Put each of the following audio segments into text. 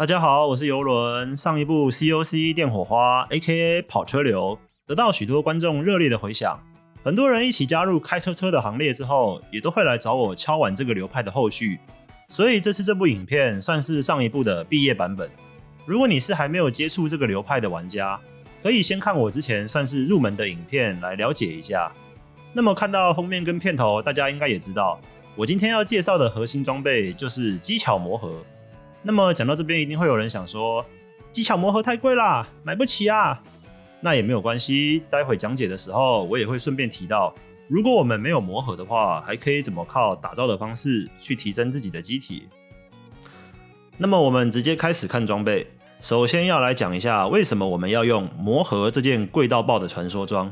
大家好，我是游轮。上一部 COC 电火花 （A.K.A. 跑车流）得到许多观众热烈的回响，很多人一起加入开车车的行列之后，也都会来找我敲完这个流派的后续。所以这次这部影片算是上一部的毕业版本。如果你是还没有接触这个流派的玩家，可以先看我之前算是入门的影片来了解一下。那么看到封面跟片头，大家应该也知道。我今天要介绍的核心装备就是机巧魔盒。那么讲到这边，一定会有人想说，机巧魔盒太贵啦，买不起啊。那也没有关系，待会讲解的时候，我也会顺便提到，如果我们没有魔盒的话，还可以怎么靠打造的方式去提升自己的机体。那么我们直接开始看装备。首先要来讲一下，为什么我们要用魔盒这件贵到爆的传说装。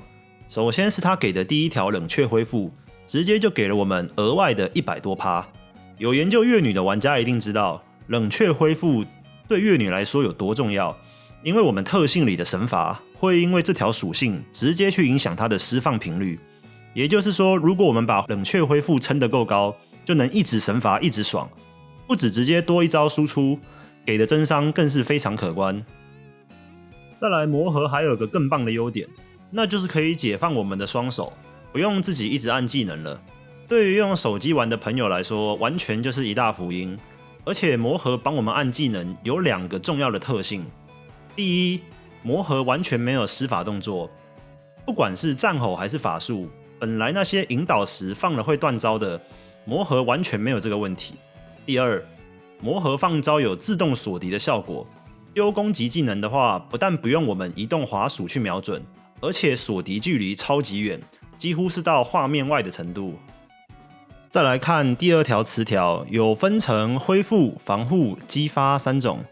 首先是他给的第一条冷却恢复。直接就给了我们额外的一百多趴。有研究月女的玩家一定知道，冷却恢复对月女来说有多重要，因为我们特性里的神罚会因为这条属性直接去影响它的释放频率。也就是说，如果我们把冷却恢复撑得够高，就能一直神罚一直爽，不止直接多一招输出，给的增伤更是非常可观。再来魔盒还有个更棒的优点，那就是可以解放我们的双手。不用自己一直按技能了，对于用手机玩的朋友来说，完全就是一大福音。而且魔盒帮我们按技能有两个重要的特性：第一，魔盒完全没有施法动作，不管是战吼还是法术，本来那些引导时放了会断招的，魔盒完全没有这个问题。第二，魔盒放招有自动锁敌的效果，丢攻击技能的话，不但不用我们移动滑鼠去瞄准，而且锁敌距离超级远。几乎是到画面外的程度。再来看第二条词条，有分成恢复、防护、激发三种。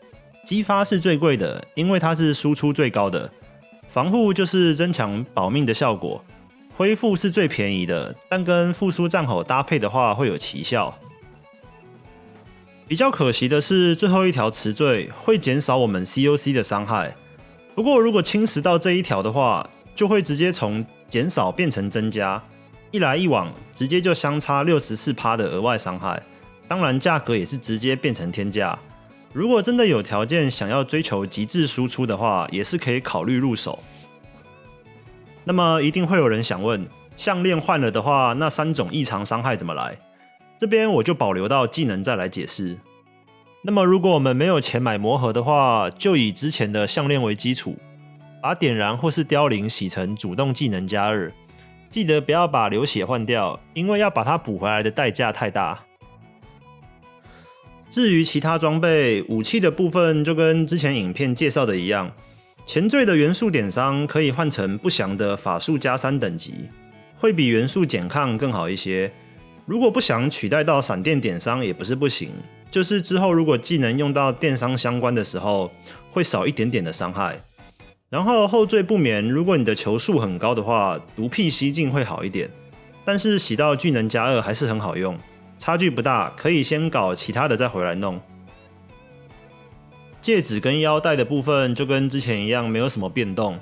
激发是最贵的，因为它是输出最高的；防护就是增强保命的效果；恢复是最便宜的，但跟复苏战吼搭配的话会有奇效。比较可惜的是，最后一条词缀会减少我们 COC 的伤害。不过如果侵蚀到这一条的话，就会直接从减少变成增加，一来一往，直接就相差六十四趴的额外伤害。当然，价格也是直接变成天价。如果真的有条件想要追求极致输出的话，也是可以考虑入手。那么，一定会有人想问：项链换了的话，那三种异常伤害怎么来？这边我就保留到技能再来解释。那么，如果我们没有钱买魔盒的话，就以之前的项链为基础。把点燃或是凋零洗成主动技能加二，记得不要把流血换掉，因为要把它补回来的代价太大。至于其他装备武器的部分，就跟之前影片介绍的一样，前缀的元素点伤可以换成不祥的法术加三等级，会比元素减抗更好一些。如果不想取代到闪电点伤也不是不行，就是之后如果技能用到电伤相关的时候，会少一点点的伤害。然后后缀不眠，如果你的球数很高的话，毒屁吸净会好一点。但是洗到巨能加二还是很好用，差距不大，可以先搞其他的再回来弄。戒指跟腰带的部分就跟之前一样，没有什么变动，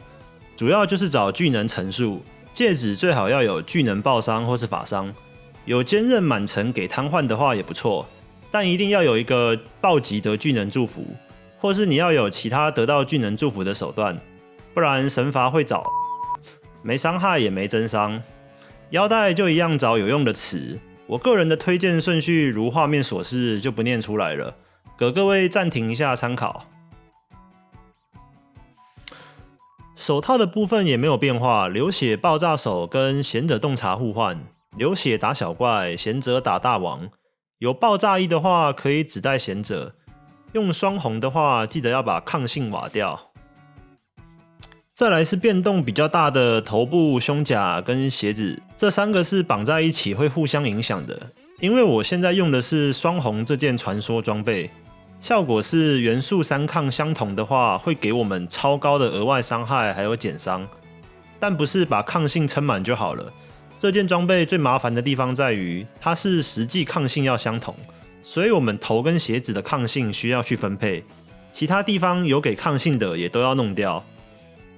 主要就是找巨能层数。戒指最好要有巨能爆伤或是法伤，有坚韧满层给瘫痪的话也不错，但一定要有一个暴击得巨能祝福，或是你要有其他得到巨能祝福的手段。不然神罚会找，没伤害也没增伤。腰带就一样找有用的词。我个人的推荐顺序如画面所示，就不念出来了，给各位暂停一下参考。手套的部分也没有变化，流血爆炸手跟贤者洞察互换，流血打小怪，贤者打大王。有爆炸衣的话可以只带贤者，用双红的话记得要把抗性瓦掉。再来是变动比较大的头部、胸甲跟鞋子，这三个是绑在一起会互相影响的。因为我现在用的是双红这件传说装备，效果是元素三抗相同的话，会给我们超高的额外伤害还有减伤，但不是把抗性撑满就好了。这件装备最麻烦的地方在于，它是实际抗性要相同，所以我们头跟鞋子的抗性需要去分配，其他地方有给抗性的也都要弄掉。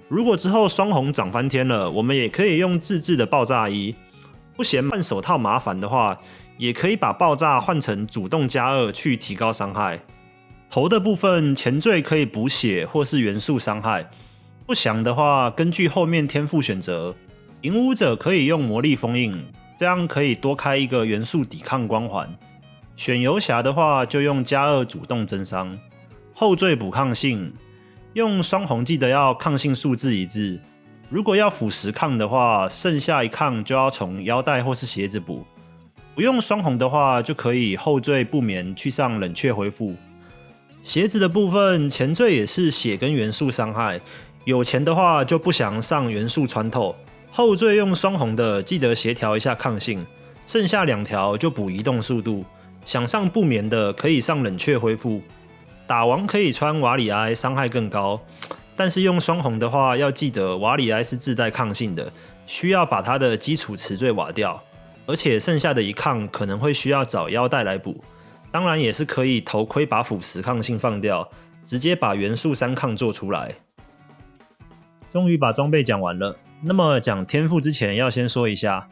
如果之后双红涨翻天了，我们也可以用自制的爆炸衣。不嫌换手套麻烦的话，也可以把爆炸换成主动加二去提高伤害。头的部分前缀可以补血或是元素伤害，不详的话，根据后面天赋选择，影武者可以用魔力封印，这样可以多开一个元素抵抗光环。选游侠的话，就用加二主动增伤，后缀补抗性，用双红记得要抗性数字一致。如果要辅食抗的话，剩下一抗就要从腰带或是鞋子补。不用双红的话，就可以后缀不眠去上冷却恢复。鞋子的部分前缀也是血跟元素伤害，有钱的话就不想上元素穿透。后缀用双红的，记得协调一下抗性。剩下两条就补移动速度。想上不眠的可以上冷却恢复，打王可以穿瓦里埃，伤害更高。但是用双红的话，要记得瓦里埃是自带抗性的，需要把它的基础词缀瓦掉，而且剩下的一抗可能会需要找腰带来补。当然也是可以头盔把腐蚀抗性放掉，直接把元素三抗做出来。终于把装备讲完了，那么讲天赋之前要先说一下，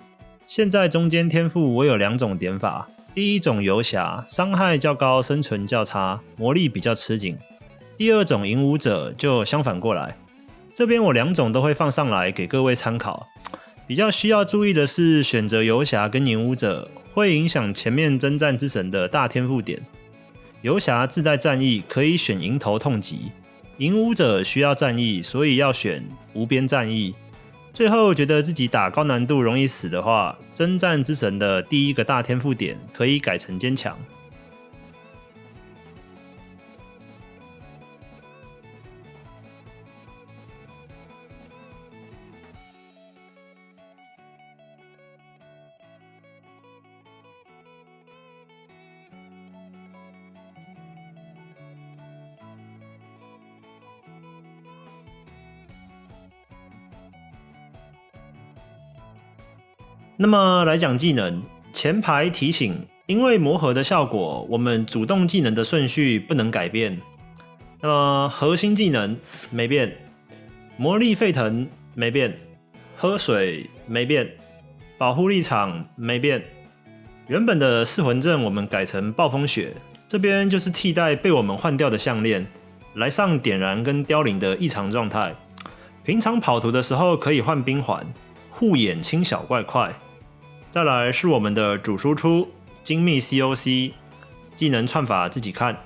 现在中间天赋我有两种点法。第一种游侠伤害较高，生存较差，魔力比较吃紧。第二种影武者就相反过来。这边我两种都会放上来给各位参考。比较需要注意的是，选择游侠跟影武者会影响前面征战之神的大天赋点。游侠自带战役，可以选迎头痛击；影武者需要战役，所以要选无边战役。最后觉得自己打高难度容易死的话，征战之神的第一个大天赋点可以改成坚强。那么来讲技能，前排提醒，因为磨合的效果，我们主动技能的顺序不能改变。那么核心技能没变，魔力沸腾没变，喝水没变，保护立场没变。原本的噬魂阵我们改成暴风雪，这边就是替代被我们换掉的项链，来上点燃跟凋零的异常状态。平常跑图的时候可以换冰环，护眼清小怪块。再来是我们的主输出精密 COC 技能串法自己看。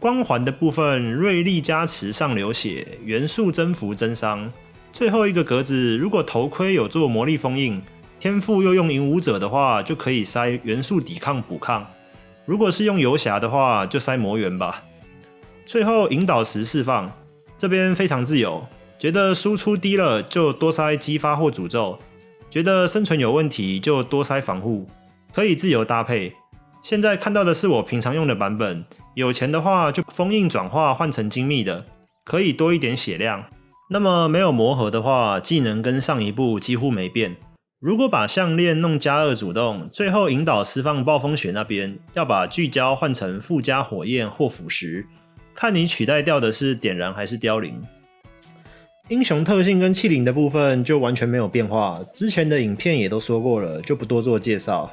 光环的部分锐利加持上流血，元素增幅增伤。最后一个格子，如果头盔有做魔力封印，天赋又用影武者的话，就可以塞元素抵抗补抗。如果是用游侠的话，就塞魔元吧。最后引导时释放，这边非常自由，觉得输出低了就多塞激发或诅咒。觉得生存有问题就多塞防护，可以自由搭配。现在看到的是我平常用的版本，有钱的话就封印转化换成精密的，可以多一点血量。那么没有磨合的话，技能跟上一步几乎没变。如果把项链弄加二主动，最后引导释放暴风雪那边，要把聚焦换成附加火焰或腐蚀，看你取代掉的是点燃还是凋零。英雄特性跟器灵的部分就完全没有变化，之前的影片也都说过了，就不多做介绍。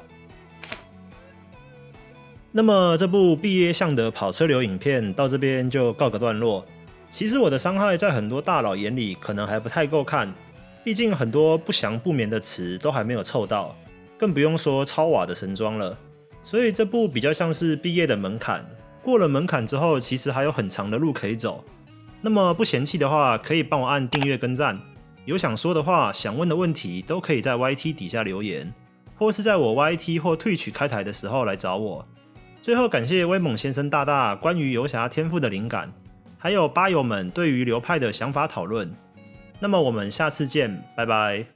那么这部毕业向的跑车流影片到这边就告个段落。其实我的伤害在很多大佬眼里可能还不太够看，毕竟很多不祥不眠的词都还没有凑到，更不用说超瓦的神装了。所以这部比较像是毕业的门槛，过了门槛之后，其实还有很长的路可以走。那么不嫌弃的话，可以帮我按订阅跟赞。有想说的话、想问的问题，都可以在 YT 底下留言，或是在我 YT 或退取开台的时候来找我。最后感谢威猛先生大大关于游侠天赋的灵感，还有吧友们对于流派的想法讨论。那么我们下次见，拜拜。